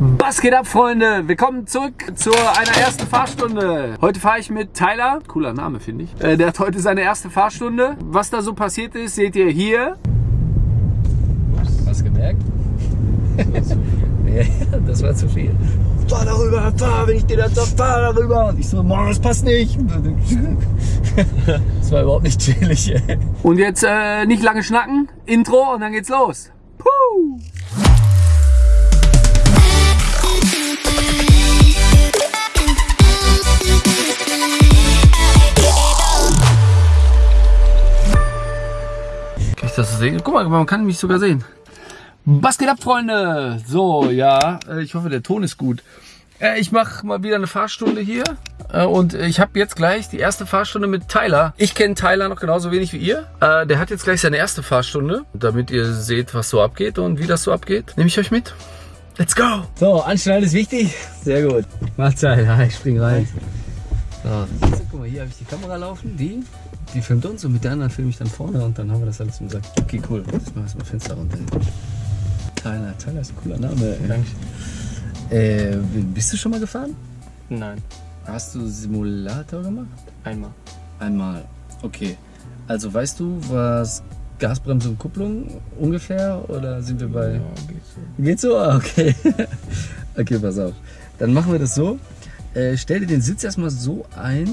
Was geht ab, Freunde? Willkommen zurück zu einer ersten Fahrstunde. Heute fahre ich mit Tyler. Cooler Name, finde ich. Äh, der hat heute seine erste Fahrstunde. Was da so passiert ist, seht ihr hier. Hast du gemerkt? ja, das war zu viel. Fahr darüber, fahr, wenn ich dir das sag, fahr darüber. Und ich so, Mann, das passt nicht. das war überhaupt nicht chillig, ey. Und jetzt äh, nicht lange schnacken. Intro und dann geht's los. Puh. Das sehen? Guck mal, man kann mich sogar sehen. Was geht ab, Freunde? So, ja, äh, ich hoffe, der Ton ist gut. Äh, Ich mache mal wieder eine Fahrstunde hier Äh, und ich habe jetzt gleich die erste Fahrstunde mit Tyler. Ich kenne Tyler noch genauso wenig wie ihr. Der hat jetzt gleich seine erste Fahrstunde, damit ihr seht, was so abgeht und wie das so abgeht. Nehme ich euch mit. Let's go! So, Anschnallen ist wichtig. Sehr gut. Mahlzeit, ja, ich spring rein. So, du, guck mal, hier habe ich die Kamera laufen, die, die filmt uns und mit der anderen filme ich dann vorne und dann haben wir das alles im Sack. Okay, cool. Jetzt machen wir erstmal Fenster runter. Tyler, Tyler ist ein cooler Name. ey. Danke. Äh, bist du schon mal gefahren? Nein, Hast du Simulator gemacht? einmal. Einmal. Okay. Also weißt du, was Gasbremse und Kupplung ungefähr? Oder sind wir bei. Ja, geht so. Geht so? Ah, okay. okay, pass auf. Dann machen wir das so. Äh, stell dir den Sitz erstmal so ein,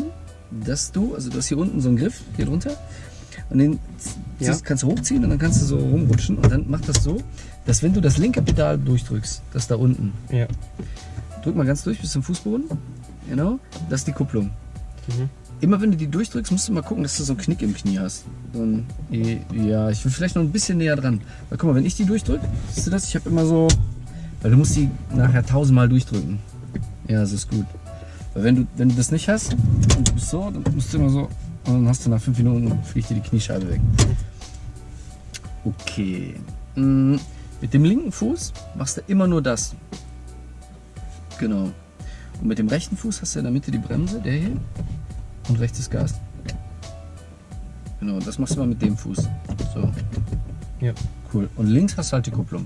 dass du, also du hast hier unten so einen Griff, hier drunter. Und den Ja. ziehst- kannst du hochziehen und dann kannst du so rumrutschen. Und dann macht das so, dass wenn du das linke Pedal durchdrückst, das da unten, Ja. drück mal ganz durch bis zum Fußboden. Genau. Das ist die Kupplung. Mhm. Immer wenn du die durchdrückst, musst du mal gucken, dass du so einen Knick im Knie hast. So ein, ja, ich will vielleicht noch ein bisschen näher dran. Weil guck mal, wenn ich die durchdrücke, siehst du das? Ich habe immer so, weil du musst die nachher tausendmal durchdrücken. Ja, das ist gut. Weil wenn du, wenn du das nicht hast und du bist so, dann musst du immer so, und dann hast du nach fünf Minuten, fliegt dir die Kniescheibe weg. Okay. Mm, Mit dem linken Fuß machst du immer nur das. Genau. Und mit dem rechten Fuß hast du in der Mitte die Bremse, der hier. Und rechts das Gas. Genau, das machst du mal mit dem Fuß. So. Ja. Cool. Und links hast du halt die Kupplung.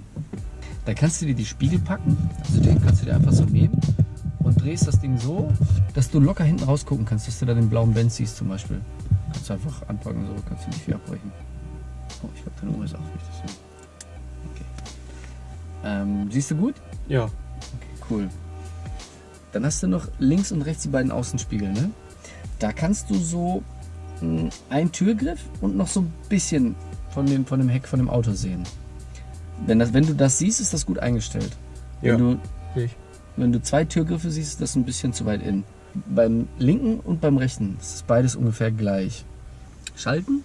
Da kannst du dir die Spiegel packen. Also den kannst du dir einfach so nehmen drehst das Ding so, dass du locker hinten rausgucken kannst, dass du da den blauen Benz siehst zum Beispiel. Kannst du einfach anpacken, so kannst du nicht viel abbrechen. Oh, ich glaube, deine Uhr ist auch richtig. Okay. Ähm, siehst du gut? Ja. Okay, cool. Dann hast du noch links und rechts die beiden Außenspiegel, ne? Da kannst du so mh, einen Türgriff und noch so ein bisschen von dem, von dem Heck von dem Auto sehen. Wenn, das, wenn du das siehst, ist das gut eingestellt. Wenn, Ja. du, ich. Wenn du zwei Türgriffe siehst, ist das ein bisschen zu weit in. Beim linken und beim rechten ist es beides ungefähr gleich. Schalten.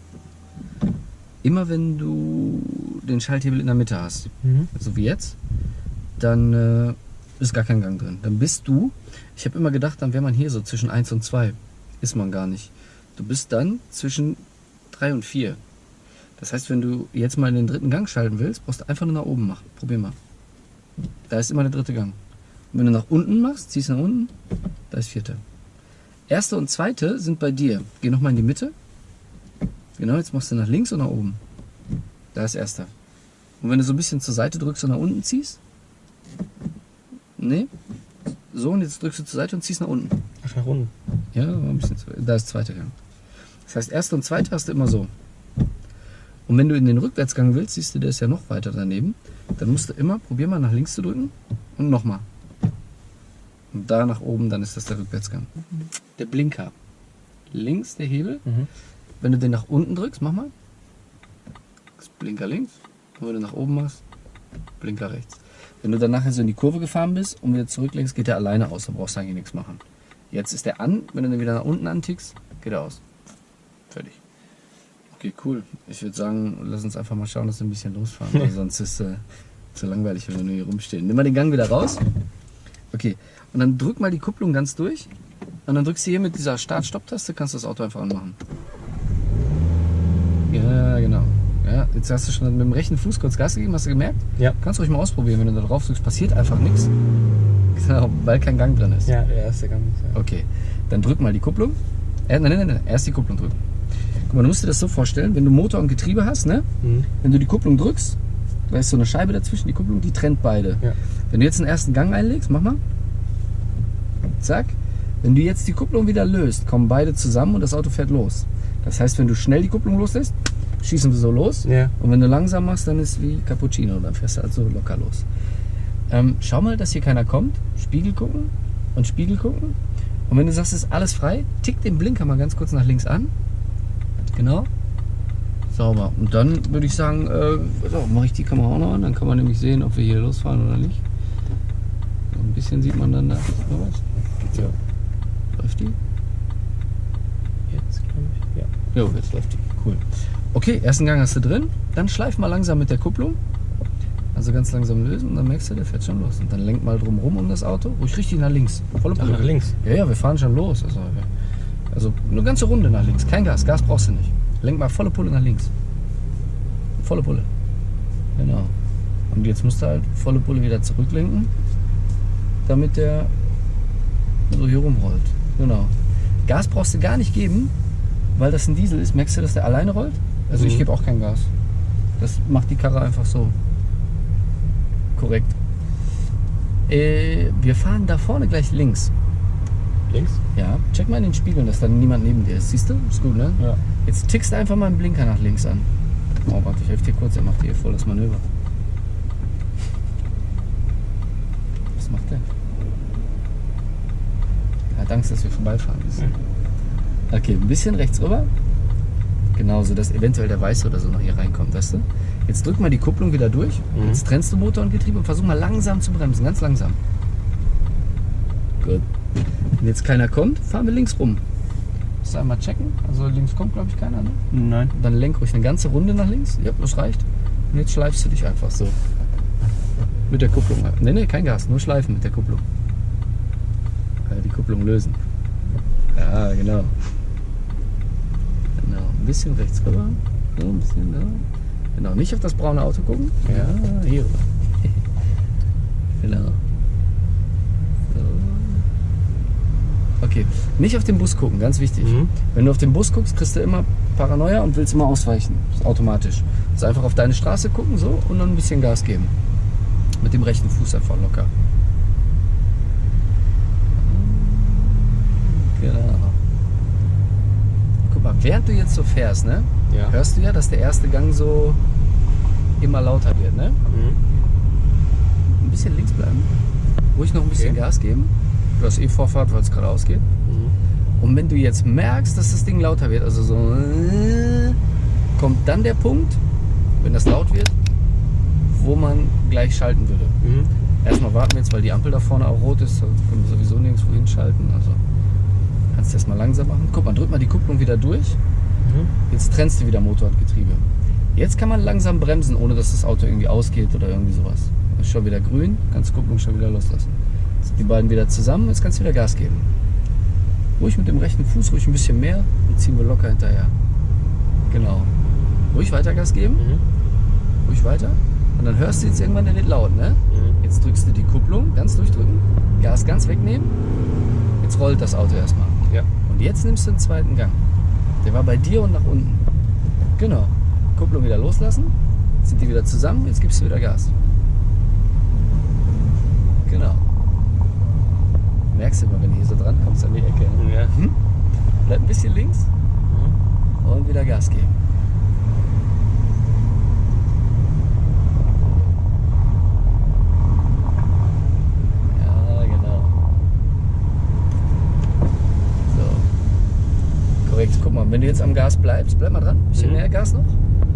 Immer wenn du den Schalthebel in der Mitte hast, Mhm. so wie jetzt, dann äh, ist gar kein Gang drin. Dann bist du, ich habe immer gedacht, dann wäre man hier so zwischen 1 und 2. Ist man gar nicht. Du bist dann zwischen 3 und 4. Das heißt, wenn du jetzt mal in den dritten Gang schalten willst, brauchst du einfach nur nach oben machen. Probier mal. Da ist immer der dritte Gang. Und wenn du nach unten machst, ziehst nach unten, da ist vierte. Erste und zweite sind bei dir. Geh nochmal in die Mitte. Genau, jetzt machst du nach links und nach oben. Da ist erster. Und wenn du so ein bisschen zur Seite drückst und nach unten ziehst. Nee. So, und jetzt drückst du zur Seite und ziehst nach unten. Ach, nach unten. Ja, war ein bisschen zu, da ist zweiter Gang. Das heißt, erste und zweite hast du immer so. Und wenn du in den Rückwärtsgang willst, siehst du, der ist ja noch weiter daneben. Dann musst du immer, probier mal nach links zu drücken und nochmal. Und da nach oben, dann ist das der Rückwärtsgang. Der Blinker. Links der Hebel. Mhm. Wenn du den nach unten drückst, mach mal. Blinker links. Und wenn du nach oben machst, Blinker rechts. Wenn du dann nachher so in die Kurve gefahren bist und wieder zurücklenkst, geht der alleine aus. Da brauchst du eigentlich nichts machen. Jetzt ist der an. Wenn du dann wieder nach unten antickst, geht er aus. Fertig. Okay, cool. Ich würde sagen, lass uns einfach mal schauen, dass wir ein bisschen losfahren. Sonst ist es äh, zu langweilig, wenn wir nur hier rumstehen. Nimm mal den Gang wieder raus. Okay. Und dann drück mal die Kupplung ganz durch. Und dann drückst du hier mit dieser Start-Stopp-Taste, kannst du das Auto einfach anmachen. Ja, genau. Ja, jetzt hast du schon mit dem rechten Fuß kurz Gas gegeben, hast du gemerkt? Ja. Kannst ruhig mal ausprobieren, wenn du da drauf drückst, passiert einfach nichts. Genau, weil kein Gang drin ist. Ja, der erste Gang. Ja. Okay, dann drück mal die Kupplung. Äh, nein, nein, nein, erst die Kupplung drücken. Guck mal, du musst dir das so vorstellen, wenn du Motor und Getriebe hast, ne? Mhm. Wenn du die Kupplung drückst, da ist so eine Scheibe dazwischen, die Kupplung, die trennt beide. Ja. Wenn du jetzt den ersten Gang einlegst, mach mal. Zack. Wenn du jetzt die Kupplung wieder löst, kommen beide zusammen und das Auto fährt los. Das heißt, wenn du schnell die Kupplung loslässt, schießen wir so los. Ja. Und wenn du langsam machst, dann ist wie Cappuccino, dann fährst du halt so locker los. Ähm, schau mal, dass hier keiner kommt. Spiegel gucken und Spiegel gucken. Und wenn du sagst, es ist alles frei, tick den Blinker mal ganz kurz nach links an. Genau. Sauber. Und dann würde ich sagen, äh, so, mache ich die Kamera auch noch an. Dann kann man nämlich sehen, ob wir hier losfahren oder nicht. So ein bisschen sieht man dann da. Oh, was? Ja. Läuft die? Jetzt, glaube ich. Ja. Jo, jetzt läuft die. Cool. Okay, ersten Gang hast du drin. Dann schleif mal langsam mit der Kupplung. Also ganz langsam lösen und dann merkst du, der fährt schon los. Und dann lenk mal drum rum um das Auto. Ruhig richtig nach links. Volle Ach, nach links. Ja, ja, wir fahren schon los. Also, also eine ganze Runde nach links. Kein Gas. Gas brauchst du nicht. Lenk mal volle Pulle nach links. Volle Pulle. Genau. Und jetzt musst du halt volle Pulle wieder zurücklenken, damit der so hier rumrollt. Genau. Gas brauchst du gar nicht geben, weil das ein Diesel ist. Merkst du, dass der alleine rollt? Also ich Mhm. gebe auch kein Gas. Das macht die Karre einfach so. Korrekt. Äh, wir fahren da vorne gleich links. Links? Ja, check mal in den Spiegeln, dass da niemand neben dir ist. Siehst du? Ist gut, ne? Ja. Jetzt tickst du einfach mal einen Blinker nach links an. Oh, warte, ich helfe dir kurz. Er macht hier voll das Manöver. Was macht der? Er hat Angst, dass wir vorbeifahren müssen. Okay, ein bisschen rechts rüber. Genau, so dass eventuell der Weiße oder so noch hier reinkommt, weißt du? Jetzt drück mal die Kupplung wieder durch. Mhm. Jetzt trennst du Motor und Getriebe und versuch mal langsam zu bremsen, ganz langsam. Gut. Wenn jetzt keiner kommt, fahren wir links rum. Musst du einmal checken. Also links kommt, glaube ich, keiner, ne? Nein. Und dann lenk ruhig eine ganze Runde nach links. Ja, das reicht. Und jetzt schleifst du dich einfach so. Mit der Kupplung. Ne, ne, kein Gas, nur schleifen mit der Kupplung. Äh, die Kupplung lösen. Ja, genau. Genau, ein bisschen rechts rüber. So, ein bisschen da. Genau, nicht auf das braune Auto gucken. Ja, hier rüber. genau. Okay, nicht auf den Bus gucken, ganz wichtig. Mhm. Wenn du auf den Bus guckst, kriegst du immer Paranoia und willst immer ausweichen. Das ist automatisch. Also einfach auf deine Straße gucken so und dann ein bisschen Gas geben. Mit dem rechten Fuß einfach locker. Genau. Guck mal, während du jetzt so fährst, ne, Ja. hörst du ja, dass der erste Gang so immer lauter wird, ne? Mhm. Ein bisschen links bleiben. Ruhig noch ein bisschen Okay. Gas geben. Du hast eh Vorfahrt, weil es gerade ausgeht. Mhm. Und wenn du jetzt merkst, dass das Ding lauter wird, also so, äh, kommt dann der Punkt, wenn das laut wird, wo man gleich schalten würde. Mhm. Erstmal warten wir jetzt, weil die Ampel da vorne auch rot ist, da können wir sowieso nirgendwo hinschalten. Also kannst du erstmal langsam machen. Guck mal, drück mal die Kupplung wieder durch. Mhm. Jetzt trennst du wieder Motor und Getriebe. Jetzt kann man langsam bremsen, ohne dass das Auto irgendwie ausgeht oder irgendwie sowas. Ist schon wieder grün, kannst die Kupplung schon wieder loslassen. Die beiden wieder zusammen, jetzt kannst du wieder Gas geben. Ruhig mit dem rechten Fuß, ruhig ein bisschen mehr und ziehen wir locker hinterher. Genau. Ruhig weiter Gas geben, Mhm. ruhig weiter. Und dann hörst du jetzt irgendwann, der wird laut, ne? Mhm. Jetzt drückst du die Kupplung, ganz durchdrücken, Gas ganz wegnehmen. Jetzt rollt das Auto erstmal. Ja. Und jetzt nimmst du den zweiten Gang. Der war bei dir und nach unten. Genau. Kupplung wieder loslassen. Jetzt sind die wieder zusammen. Jetzt gibst du wieder Gas. Genau. Merkst du immer, wenn du hier so dran kommst an die Ecke. Ne? Ja. Mhm. Bleib ein bisschen links Mhm. und wieder Gas geben. Ja, genau. So. Korrekt. Guck mal, wenn du jetzt am Gas bleibst, bleib mal dran. Bisschen Mhm. mehr Gas noch.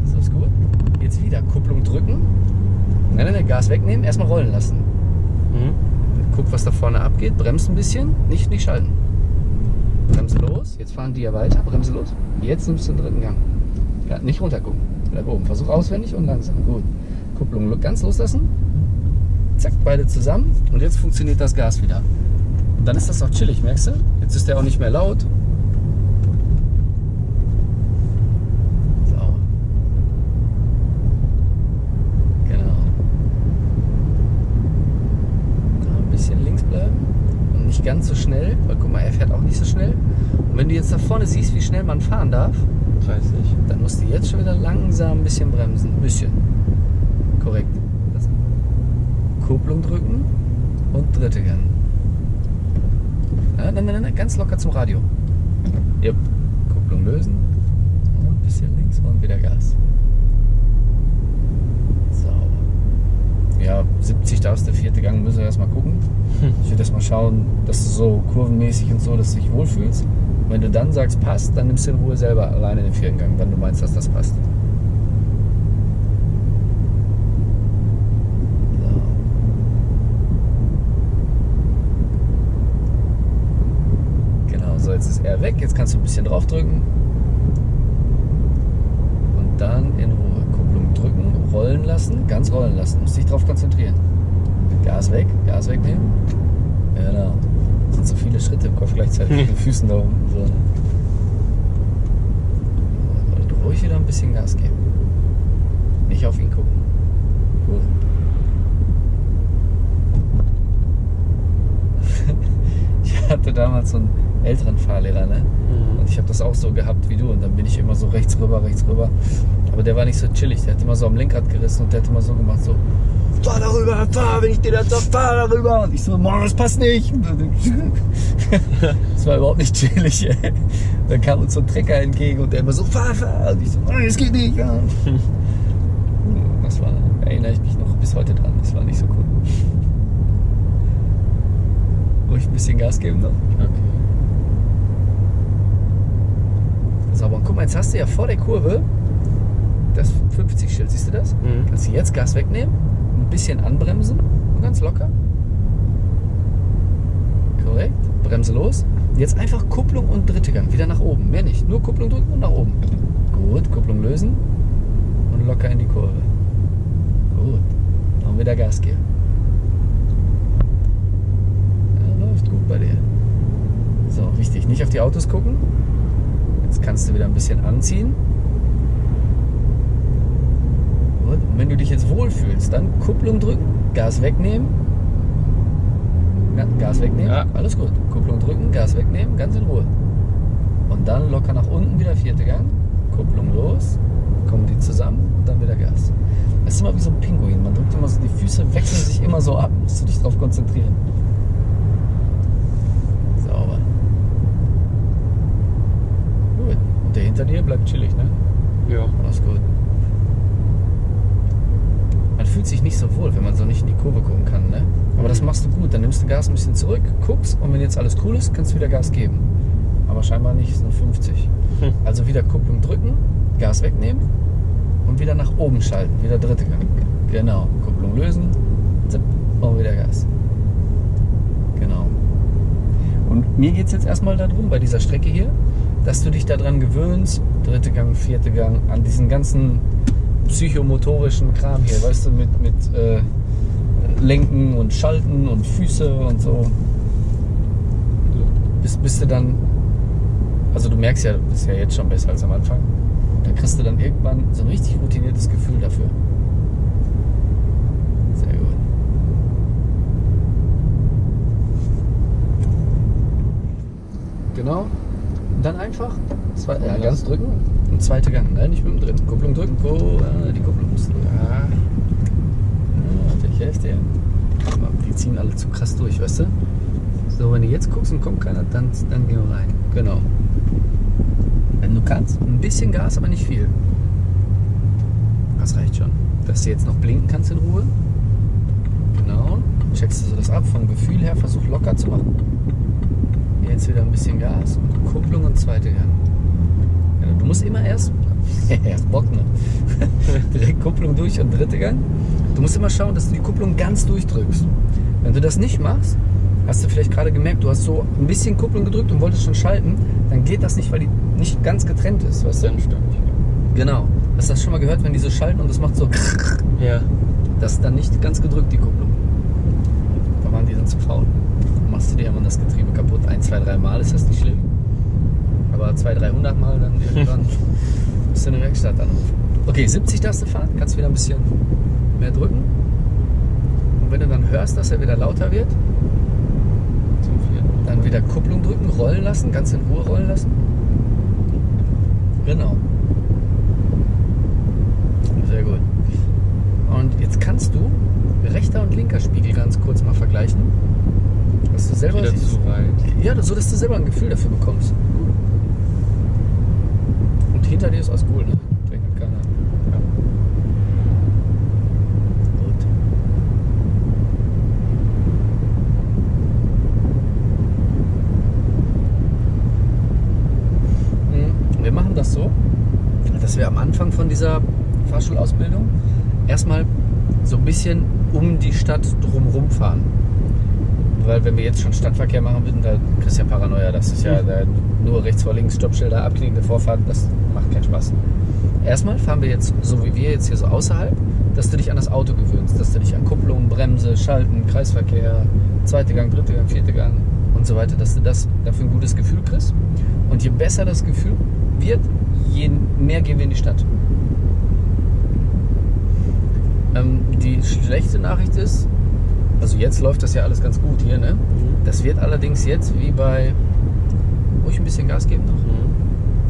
Ist das gut? Jetzt wieder Kupplung drücken. Nein, nein, nein, Gas wegnehmen, erstmal rollen lassen. Mhm. Guck, was da vorne abgeht. Bremst ein bisschen, nicht, nicht schalten. Bremse los. Jetzt fahren die ja weiter. Bremse los. Jetzt nimmst du den dritten Gang. Ja, nicht runter gucken. Bleib oben. Versuch auswendig und langsam. Gut. Kupplung ganz loslassen. Zack, beide zusammen. Und jetzt funktioniert das Gas wieder. Und dann ist das auch chillig, merkst du? Jetzt ist der auch nicht mehr laut. So. Genau. Da ein bisschen links bleiben und nicht ganz so schnell, weil guck mal, er fährt auch nicht so schnell. Und wenn du jetzt da vorne siehst, wie schnell man fahren darf, 30. dann musst du jetzt schon wieder langsam ein bisschen bremsen. Ein bisschen. korrekt. Das Kupplung drücken und dritte Gang. Ja, nein, nein, nein, ganz locker zum Radio. Yep. Kupplung lösen. Und ein bisschen links und wieder Gas. Sauber. Ja, 70 darfst der vierte Gang, müssen wir erstmal gucken. Ich würde erstmal schauen, dass du so kurvenmäßig und so, dass du dich wohlfühlst. Wenn du dann sagst, passt, dann nimmst du in Ruhe selber alleine den vierten Gang, wenn du meinst, dass das passt. Genau, so jetzt ist er weg. Jetzt kannst du ein bisschen draufdrücken. Und dann in Ruhe. Kupplung drücken, rollen lassen, ganz rollen lassen. Musst dich drauf konzentrieren. Gas weg, Gas wegnehmen. Genau. Das sind so viele Schritte im Kopf gleichzeitig mit den Füßen da oben. So. Also ruhig wieder ein bisschen Gas geben. Nicht auf ihn gucken. Gut. Ich hatte damals so einen älteren Fahrlehrer, ne? Mhm. Und ich habe das auch so gehabt wie du. Und dann bin ich immer so rechts rüber, rechts rüber. Aber der war nicht so chillig. Der hat immer so am Lenkrad gerissen und der hat immer so gemacht, so, fahr darüber, fahr, wenn ich dir das sag, fahr darüber. Und ich so, Mann, das passt nicht. Das war überhaupt nicht chillig, ey. Dann kam uns so ein Trecker entgegen und der immer so, fahr, fahr. Und ich so, nein, das geht nicht. Ja. Das war, erinnere ich mich noch bis heute dran. Das war nicht so cool. Ruhig ein bisschen Gas geben noch. Okay. Sauber. Und guck mal, jetzt hast du ja vor der Kurve das 50-Schild. Siehst du das? Mhm. Kannst du jetzt Gas wegnehmen, bisschen anbremsen und ganz locker. Korrekt. Bremse los. Jetzt einfach Kupplung und dritte Gang. Wieder nach oben. Mehr nicht. Nur Kupplung drücken und nach oben. Gut. Kupplung lösen und locker in die Kurve. Gut. Und wieder Gas geben. Läuft gut bei dir. So, richtig. Nicht auf die Autos gucken. Jetzt kannst du wieder ein bisschen anziehen. Gut. Und wenn du dich jetzt wohlfühlst, dann Kupplung drücken, Gas wegnehmen. Ja, Gas wegnehmen, Ja. alles gut. Kupplung drücken, Gas wegnehmen, ganz in Ruhe. Und dann locker nach unten wieder vierte Gang. Kupplung los, kommen die zusammen und dann wieder Gas. Das ist immer wie so ein Pinguin. Man drückt immer so, die Füße wechseln sich immer so ab. Musst du dich drauf konzentrieren. Sauber. Gut. Und der hinter dir bleibt chillig, ne? Ja. Alles gut. Fühlt sich nicht so wohl, wenn man so nicht in die Kurve gucken kann, ne? Aber das machst du gut. Dann nimmst du Gas ein bisschen zurück, guckst und wenn jetzt alles cool ist, kannst du wieder Gas geben. Aber scheinbar nicht, es ist nur 50. Hm. Also wieder Kupplung drücken, Gas wegnehmen und wieder nach oben schalten. Wieder dritte Gang. Genau. Kupplung lösen, zip, und wieder Gas. Genau. Und mir geht es jetzt erstmal darum, bei dieser Strecke hier, dass du dich daran gewöhnst, dritte Gang, vierte Gang, an diesen ganzen psychomotorischen Kram hier, weißt du, mit, mit äh, Lenken und Schalten und Füße und so. Bis, bis du dann, also du merkst ja, du bist ja jetzt schon besser als am Anfang. Da kriegst du dann irgendwann so ein richtig routiniertes Gefühl dafür. Sehr gut. Genau. Und dann einfach zwei, ja, Rollen ganz drücken und zweite Gang. Nein, nicht mit dem dritten. Kupplung drücken. Ko äh, die Kupplung du drücken. Ja. Ich helfe dir. Die ziehen alle zu krass durch, weißt du? So, wenn du jetzt guckst und kommt keiner, dann, dann gehen wir rein. Genau. Wenn du kannst, ein bisschen Gas, aber nicht viel. Das reicht schon. Dass du jetzt noch blinken kannst in Ruhe. Genau. Checkst du so das ab. Vom Gefühl her, versuch locker zu machen. Jetzt wieder ein bisschen Gas und Kupplung und zweite Gang. Musst immer erst, erst Bock, ne? Direkt Kupplung durch und dritte Gang. Du musst immer schauen, dass du die Kupplung ganz durchdrückst. Wenn du das nicht machst, hast du vielleicht gerade gemerkt, du hast so ein bisschen Kupplung gedrückt und wolltest schon schalten, dann geht das nicht, weil die nicht ganz getrennt ist, weißt du? Genau. Hast du das schon mal gehört, wenn die so schalten und das macht so, Ja. das ist dann nicht ganz gedrückt, die Kupplung. Da waren die dann zu faul. Dann machst du dir immer das Getriebe kaputt. Ein, zwei, drei Mal ist das nicht schlimm. Aber zwei, 300 Mal dann irgendwann musst du eine Werkstatt anrufen. Okay, 70 darfst du fahren, kannst wieder ein bisschen mehr drücken. Und wenn du dann hörst, dass er wieder lauter wird, dann wieder Kupplung drücken, rollen lassen, ganz in Ruhe rollen lassen. Genau. Sehr gut. Und jetzt kannst du rechter und linker Spiegel ganz kurz mal vergleichen. Dass du selber Wieder siehst- zu weit. Ja, so dass du selber ein Gefühl dafür bekommst. Hinter dir ist alles cool, ne? Trinkt keiner. Ja. Gut. Mhm. Wir machen das so, dass wir am Anfang von dieser Fahrschulausbildung erstmal so ein bisschen um die Stadt drumherum fahren. Weil wenn wir jetzt schon Stadtverkehr machen würden, da kriegst du ja Paranoia. Das ist ja da nur rechts vor links Stoppschilder, abknickende Vorfahrt, das macht keinen Spaß. Erstmal fahren wir jetzt, so wie wir jetzt hier so außerhalb, dass du dich an das Auto gewöhnst, dass du dich an Kupplung, Bremse, Schalten, Kreisverkehr, zweite Gang, dritte Gang, vierte Gang und so weiter, dass du das dafür ein gutes Gefühl kriegst. Und je besser das Gefühl wird, je mehr gehen wir in die Stadt. Ähm, die schlechte Nachricht ist, also jetzt läuft das ja alles ganz gut hier, ne? Das wird allerdings jetzt wie bei, wo ich ein bisschen Gas geben noch. Mhm.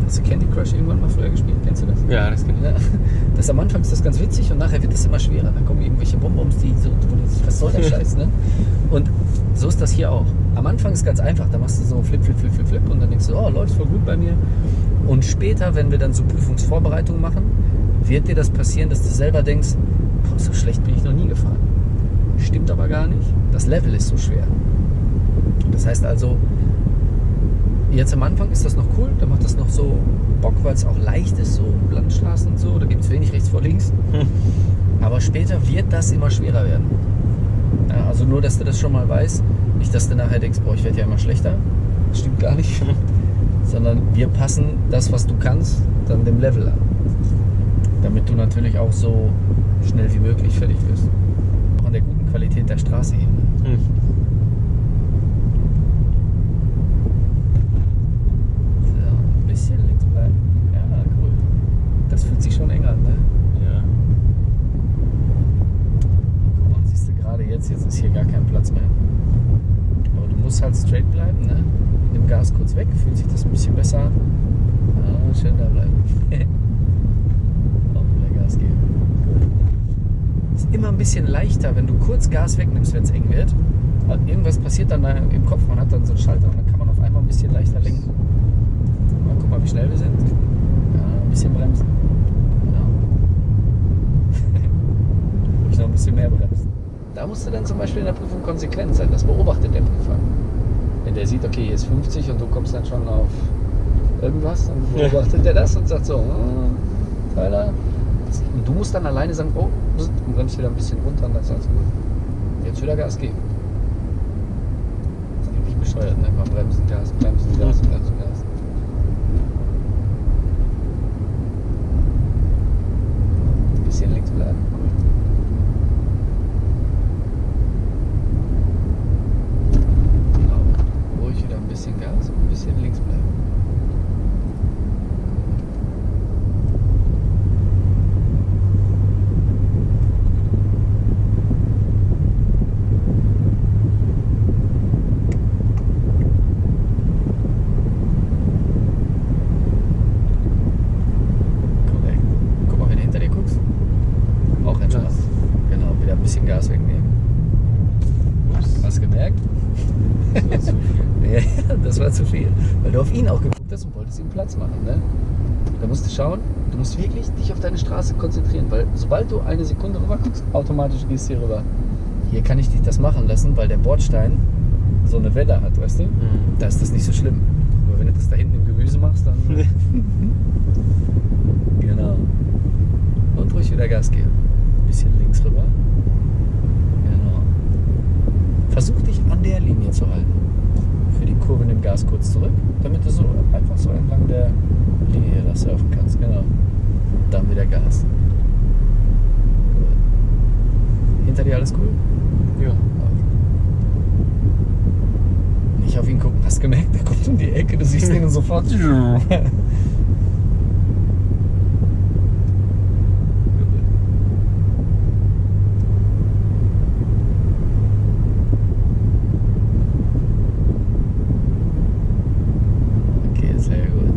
Hast du Candy Crush irgendwann mal früher gespielt? Kennst du das? Ja, das kenn ich. Ja. Das am Anfang ist das ganz witzig und nachher wird das immer schwerer. Dann kommen irgendwelche Bonbons, die so, wo du denkst, was soll der Scheiß, ne? Und so ist das hier auch. Am Anfang ist ganz einfach, da machst du so flip, flip, flip, flip, flip und dann denkst du, oh, läuft voll gut bei mir. Und später, wenn wir dann so Prüfungsvorbereitungen machen, wird dir das passieren, dass du selber denkst, boah, so schlecht bin ich noch nie gefahren. Stimmt aber gar nicht. Das Level ist so schwer. Das heißt also, jetzt am Anfang ist das noch cool, da macht das noch so Bock, weil es auch leicht ist, so Landstraßen und so, da gibt es wenig rechts vor links. Aber später wird das immer schwerer werden. Ja, also nur, dass du das schon mal weißt, nicht, dass du nachher denkst, boah, ich werde ja immer schlechter. Das stimmt gar nicht. Sondern wir passen das, was du kannst, dann dem Level an. Damit du natürlich auch so schnell wie möglich fertig wirst. Auch an der guten Qualität der Straße eben. Hm. So, ein bisschen links bleiben. Ja, cool. Das fühlt sich schon eng an, ne? Ja. Guck mal, siehst du gerade jetzt, jetzt ist hier gar kein Platz mehr. Aber du musst halt straight bleiben, ne? Nimm Gas kurz weg, fühlt sich das ein bisschen besser an. Ah, schön da bleiben. Auch wieder Gas geben. Gut. Ist immer ein bisschen leichter, wenn du kurz Gas wegnimmst, wenn es eng wird. Irgendwas passiert dann da im Kopf, man hat dann so einen Schalter und dann kann man auf einmal ein bisschen leichter lenken. Mal, guck mal, wie schnell wir sind. Ja, ein bisschen bremsen. Genau. Ruhig noch ein bisschen mehr bremsen. Da musst du dann zum Beispiel in der Prüfung konsequent sein. Das beobachtet der Prüfer. Wenn der sieht, okay, hier ist 50 und du kommst dann schon auf irgendwas, dann beobachtet der das und sagt so, "Ah, Tyler. Und du musst dann alleine sagen, oh, und bremst wieder ein bisschen runter und dann ist alles gut. Jetzt wieder Gas geben. Das ist eigentlich bescheuert, ne? Mal bremsen, Gas, bremsen, Gas, bremsen, Gas. Ein bisschen links bleiben. Cool. Genau. Ruhig wieder ein bisschen Gas und ein bisschen links bleiben. Korrekt. Guck mal, wenn du hinter dir guckst. Auch entspannt. Genau, wieder ein bisschen Gas wegnehmen. Ups. Hast du gemerkt? Das war zu viel. Ja, das war zu viel. Weil du auf ihn auch geguckt hast und wolltest ihm Platz machen. Ne? Da musst du schauen, du musst wirklich dich auf deine Straße konzentrieren, weil sobald du eine Sekunde rüber guckst, automatisch gehst du hier rüber. Hier kann ich dich das machen lassen, weil der Bordstein so eine Welle hat, weißt du? Mhm. Da ist das nicht so schlimm. Aber wenn du das da hinten im Gemüse machst, dann. genau. Und ruhig wieder Gas geben. Bisschen links rüber. Genau. Versuch dich an der Linie zu halten. Für die Kurve nimm Gas kurz zurück, damit du so einfach so entlang der Linie da surfen kannst. Genau. Dann wieder Gas. Hinter dir alles cool? Ja. Nicht auf ihn gucken. Hast gemerkt, der kommt um die Ecke, du siehst ihn und sofort. Okay, sehr gut.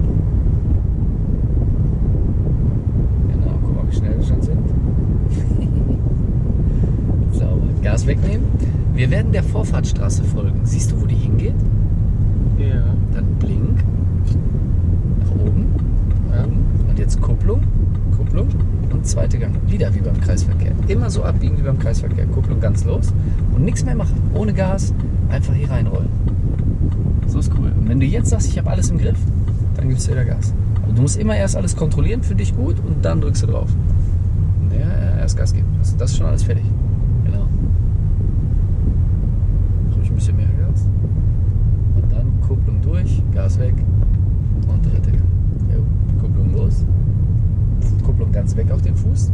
Genau, guck mal, wie schnell wir schon sind. Wir Vorfahrtsstraße folgen. Siehst du, wo die hingeht? Ja. Dann Blink. Nach oben. Ja. Oben. Und jetzt Kupplung. Kupplung. Und zweite Gang. Wieder wie beim Kreisverkehr. Immer so abbiegen wie beim Kreisverkehr. Kupplung ganz los. Und nichts mehr machen. Ohne Gas. Einfach hier reinrollen. So ist cool. Und wenn du jetzt sagst, ich habe alles im Griff, dann gibst du wieder Gas. Aber du musst immer erst alles kontrollieren für dich gut und dann drückst du drauf. Ja, erst Gas geben. Das, das ist schon alles fertig. Genau. Ruhig ein bisschen mehr Gas. Und dann Kupplung durch, Gas weg und dritte Gang. Jo, Kupplung los. Kupplung ganz weg auf den Fuß.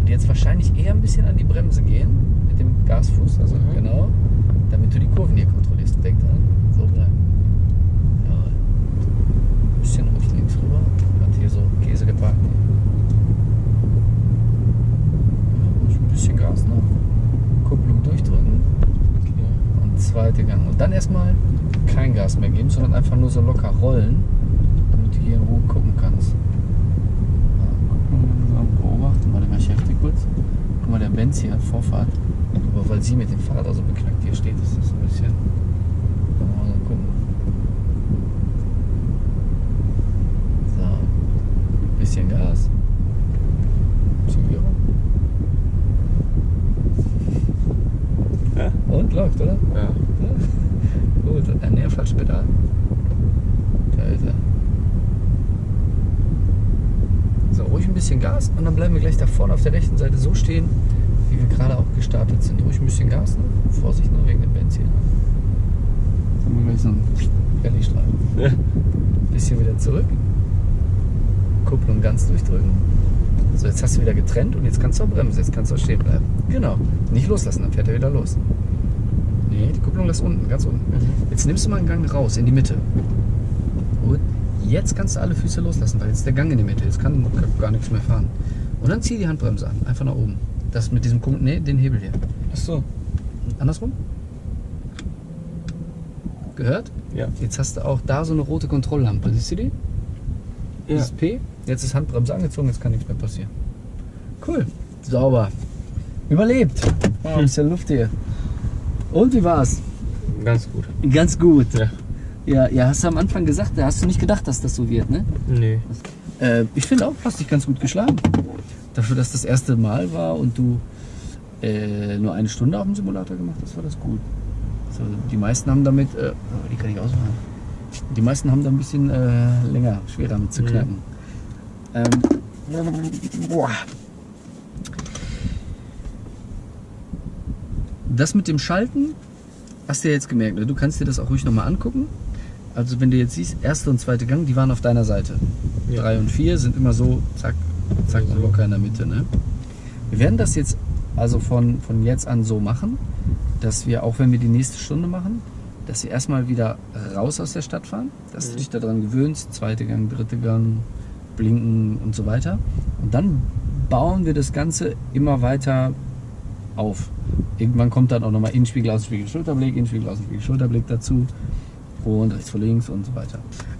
Und jetzt wahrscheinlich eher ein bisschen an die Bremse gehen mit dem Gasfuß. Also Mhm. genau. Damit du die Kurven hier kontrollierst. Denk dran. So bleiben. Jawohl. Ein bisschen ruhig links rüber. Hat hier so Käse geparkt. Ja, ein bisschen Gas noch. Kupplung durchdrücken. Und zweite Gang. Und dann erstmal kein Gas mehr geben, sondern einfach nur so locker rollen, damit du hier in Ruhe gucken kannst. Ja, langsam beobachten. Warte mal, ich helfe dir kurz. Guck mal, der Benz hier hat Vorfahrt. Aber weil sie mit dem Fahrrad also beknackt hier steht, ist das ein bisschen. Mal gucken. So. Bisschen Gas. Zügiger. Ja. Und läuft, oder? Ja. Ja. Gut, ein nee, falsches Pedal. Da ist er. So, ruhig ein Gas und dann bleiben wir gleich da vorne auf der rechten Seite so stehen, wie wir gerade auch gestartet sind. Ruhig ein bisschen Gas, ne? Vorsicht nur wegen dem Benzin. Jetzt haben wir gleich so einen Rallye-Streifen. Ja. Bisschen wieder zurück. Kupplung ganz durchdrücken. So, jetzt hast du wieder getrennt und jetzt kannst du auch bremsen, jetzt kannst du auch stehen bleiben. Genau. Nicht loslassen, dann fährt er wieder los. Nee, die Kupplung lass unten, ganz unten. Jetzt nimmst du mal einen Gang raus, in die Mitte. Jetzt kannst du alle Füße loslassen, weil jetzt ist der Gang in die Mitte. Jetzt kann kann gar nichts mehr fahren. Und dann zieh die Handbremse an, einfach nach oben. Das mit diesem Punkt, nee, den Hebel hier. Ach so. Andersrum. Gehört? Ja. Jetzt hast du auch da so eine rote Kontrolllampe. Siehst du die? Ja. Dieses P. Jetzt ist Handbremse angezogen, jetzt kann nichts mehr passieren. Cool. Sauber. Überlebt. Wow, ist ja Luft hier. Und wie war's? Ganz gut. Ganz gut. Ja. Ja, ja, hast du am Anfang gesagt, da hast du nicht gedacht, dass das so wird, ne? Nee. Äh, ich finde auch, du hast dich ganz gut geschlagen. Dafür, dass das erste Mal war und du äh, nur eine Stunde auf dem Simulator gemacht hast, war das gut. So, die meisten haben damit, äh, oh, die kann ich ausmachen. Die meisten haben da ein bisschen äh, länger, schwerer mit zu Mhm. knacken. Ähm, boah. Das mit dem Schalten hast du ja jetzt gemerkt. Ne? Du kannst dir das auch ruhig nochmal angucken. Also wenn du jetzt siehst, erste und zweite Gang, die waren auf deiner Seite. Ja. Drei und vier sind immer so, zack, zack, So. locker in der Mitte. Ne? Wir werden das jetzt also von, von jetzt an so machen, dass wir, auch wenn wir die nächste Stunde machen, dass wir erstmal wieder raus aus der Stadt fahren, dass du Mhm. dich daran gewöhnst, zweite Gang, dritte Gang, blinken und so weiter. Und dann bauen wir das Ganze immer weiter auf. Irgendwann kommt dann auch nochmal Innenspiegel, Außenspiegel, Schulterblick, Innenspiegel, Außenspiegel, Schulterblick dazu und rechts vor links und so weiter.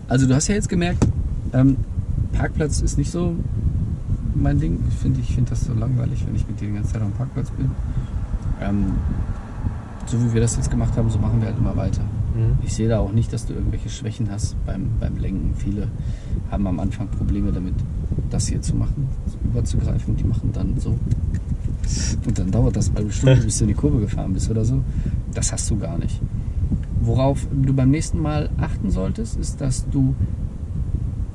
Also du hast ja jetzt gemerkt, ähm, Parkplatz ist nicht so mein Ding. Ich finde ich find das so langweilig, wenn ich mit dir die ganze Zeit am Parkplatz bin. Ähm, so wie wir das jetzt gemacht haben, so machen wir halt immer weiter. Mhm. Ich sehe da auch nicht, dass du irgendwelche Schwächen hast beim, beim Lenken. Viele haben am Anfang Probleme damit, das hier zu machen, überzugreifen. Die machen dann so. Und dann dauert das eine Stunde, bis du in die Kurve gefahren bist oder so. Das hast du gar nicht. Worauf du beim nächsten Mal achten solltest, ist, dass du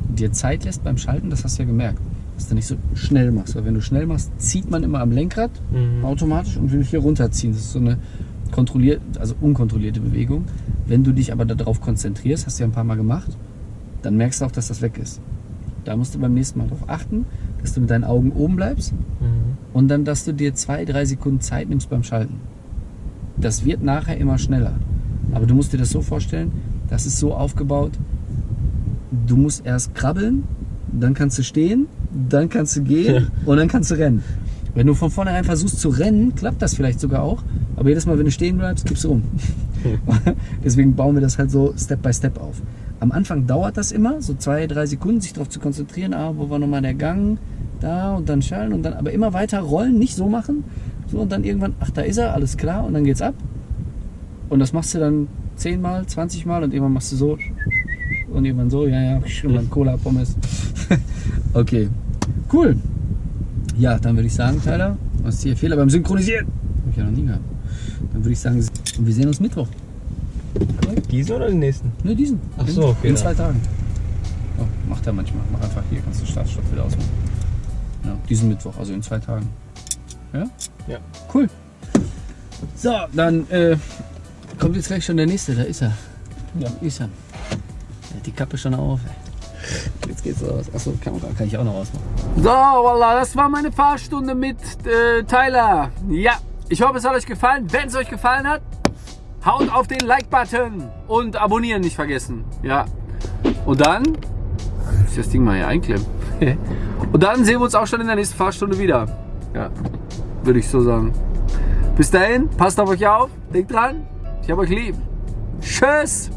dir Zeit lässt beim Schalten. Das hast du ja gemerkt. Dass du nicht so schnell machst. Weil wenn du schnell machst, zieht man immer am Lenkrad Mhm. automatisch und will hier runterziehen. Das ist so eine kontrollierte, also unkontrollierte Bewegung. Wenn du dich aber darauf konzentrierst, hast du ja ein paar Mal gemacht, dann merkst du auch, dass das weg ist. Da musst du beim nächsten Mal darauf achten, dass du mit deinen Augen oben bleibst Mhm. und dann, dass du dir zwei, drei Sekunden Zeit nimmst beim Schalten. Das wird nachher immer schneller. Aber du musst dir das so vorstellen, das ist so aufgebaut, du musst erst krabbeln, dann kannst du stehen, dann kannst du gehen und dann kannst du rennen. Wenn du von vornherein versuchst zu rennen, klappt das vielleicht sogar auch, aber jedes Mal, wenn du stehen bleibst, kippst du um. Deswegen bauen wir das halt so Step by Step auf. Am Anfang dauert das immer, so zwei, drei Sekunden, sich darauf zu konzentrieren, ah, wo war nochmal der Gang, da und dann schallen und dann aber immer weiter rollen, nicht so machen, so und dann irgendwann, ach, da ist er, alles klar und dann geht's ab. Und das machst du dann 10 Mal, 20 Mal und irgendwann machst du so und irgendwann so, ja, ja, und dann Cola, Pommes. okay, cool. Ja, dann würde ich sagen, Tyler, was ist hier? Fehler beim Synchronisieren. Hab ich ja noch nie gehabt. Dann würde ich sagen, wir sehen uns Mittwoch. Diesen oder den nächsten? Ne, diesen. Ach so, okay, In zwei Tagen. Oh, macht er manchmal. Mach einfach hier, kannst du Startstopp wieder ausmachen. Ja, diesen Mittwoch, also in zwei Tagen. Ja? Ja. Cool. So, dann äh, kommt jetzt gleich schon der nächste. Da ist er. Ja. Ist er. Er hat die Kappe schon auf. ey. Jetzt geht's raus. Achso, Kamera kann ich auch noch ausmachen. So, Wallah, das war meine Fahrstunde mit äh, Tyler. Ja, ich hoffe, es hat euch gefallen. Wenn es euch gefallen hat, haut auf den Like-Button und abonnieren nicht vergessen. Ja. Und dann, ich das Ding mal hier einklemmen. und dann sehen wir uns auch schon in der nächsten Fahrstunde wieder. Ja, würde ich so sagen. Bis dahin, passt auf euch auf, denkt dran, ich habe euch lieb. Tschüss.